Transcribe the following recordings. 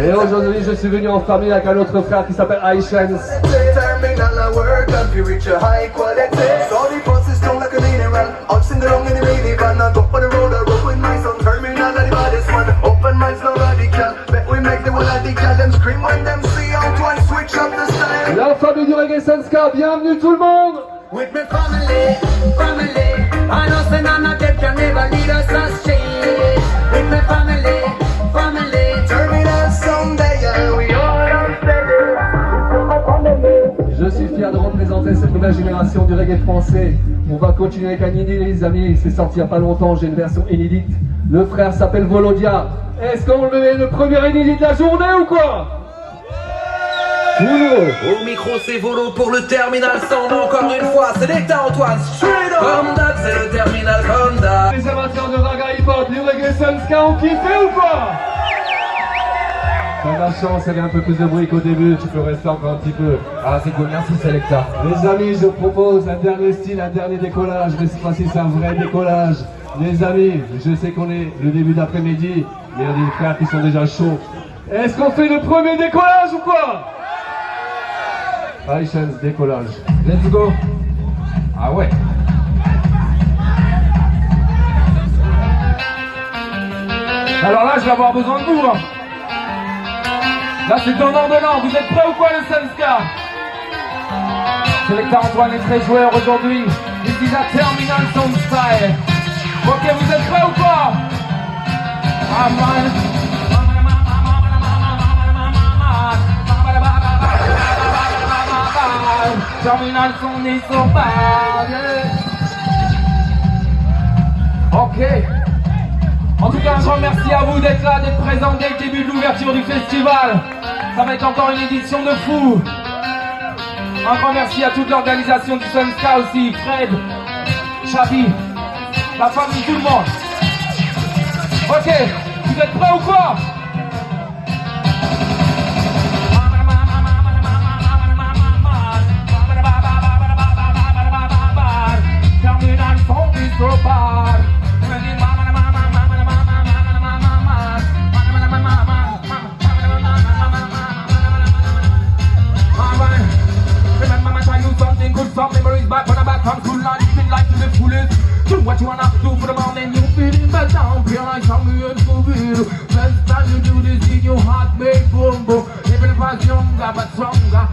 Et aujourd'hui, je suis venu en famille avec un autre frère qui s'appelle Aishans. La famille du Reggae Sanska, bienvenue tout le monde. With my family, family. I know représenter cette nouvelle génération du reggae français. On va continuer avec un inédit, les amis. C'est sorti il n'y a pas longtemps, j'ai une version inédite. Le frère s'appelle Volodia. Est-ce qu'on met le premier inédit de la journée ou quoi? Au micro, c'est Volo pour le terminal sound. Encore une fois, c'est Nectar Antoine. Comme d'hab, c'est le terminal d'hab. Les amateurs de raga hip-hop, du reggae Sunska, on kiffe ou pas T'as de la chance, y avait un peu plus de bruit qu'au début, tu peux rester encore un petit peu. Ah, c'est cool, merci Selecta. Les amis, je propose un dernier style, un dernier décollage, mais cette fois-ci c'est un vrai décollage. Les amis, je sais qu'on est le début d'après-midi, mais il y a des frères qui sont déjà chauds. Est-ce qu'on fait le premier décollage ou quoi? Aishans, décollage. Let's go. Ah ouais. Alors là, je vais avoir besoin de vous. hein. Là, c'est donnant donnant. Vous êtes prêts ou quoi, le Sunska Selecta Antoine est très joueur aujourd'hui. Ici, la Terminal Sound Style. Ok, vous êtes prêts ou quoi Ah. Terminal Sound is so bad. Ok. En tout cas, un grand merci à vous d'être là, d'être présents dès le début de l'ouverture du festival. Ça va être encore une édition de fou. Un grand merci à toute l'organisation du Sunska aussi, Fred, Chabi, la famille, tout le monde. Ok, vous êtes prêts ou quoi? ever stronger but stronger.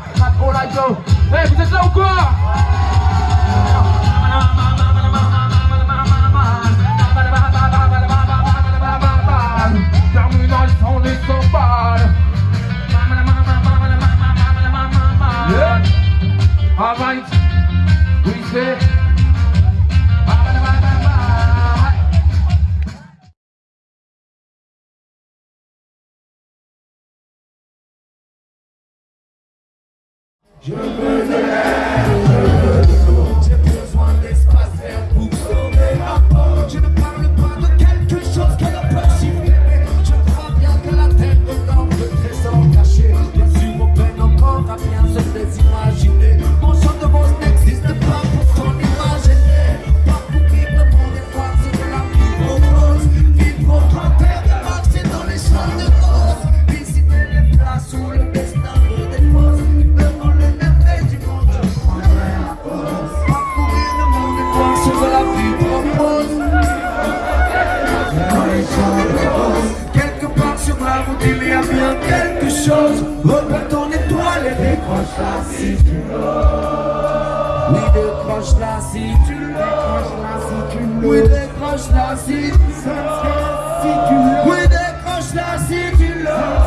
J'ai et décroche-la si tu l'as Oui décroche-la si tu l'as Oui décroche-la si tu l'as Oui décroche-la si tu l'as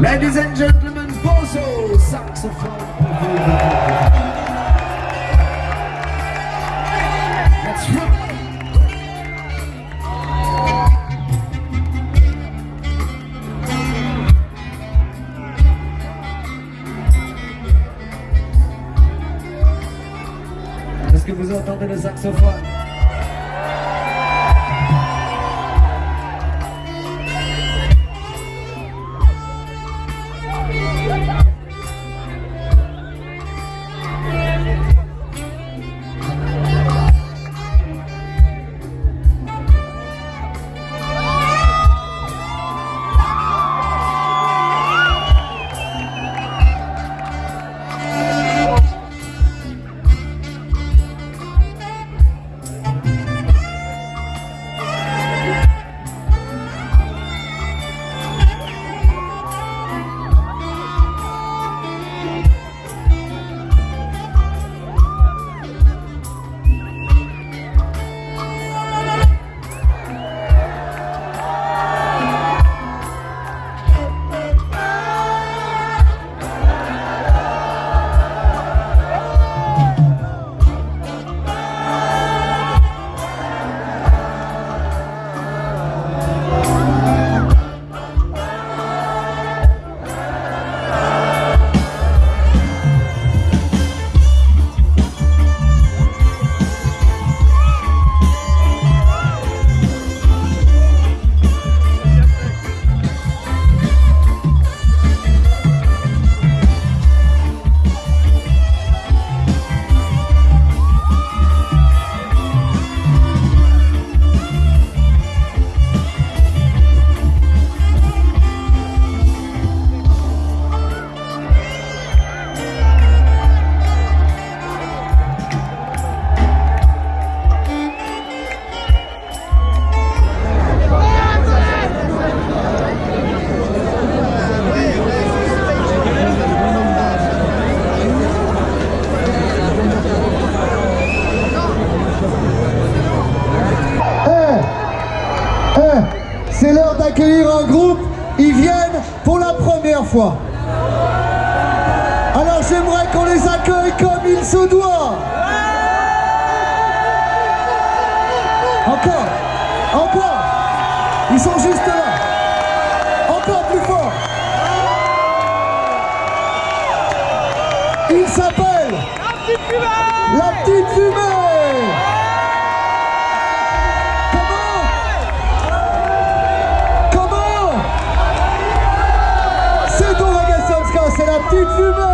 Ladies and gentlemen, Bozo, saxophone. Que vous entendez le saxophone fois. Alors j'aimerais qu'on les accueille comme il se doit. Encore, encore. Ils sont juste là. Encore plus fort. Il s'appelle la petite fumée. 弟兄们。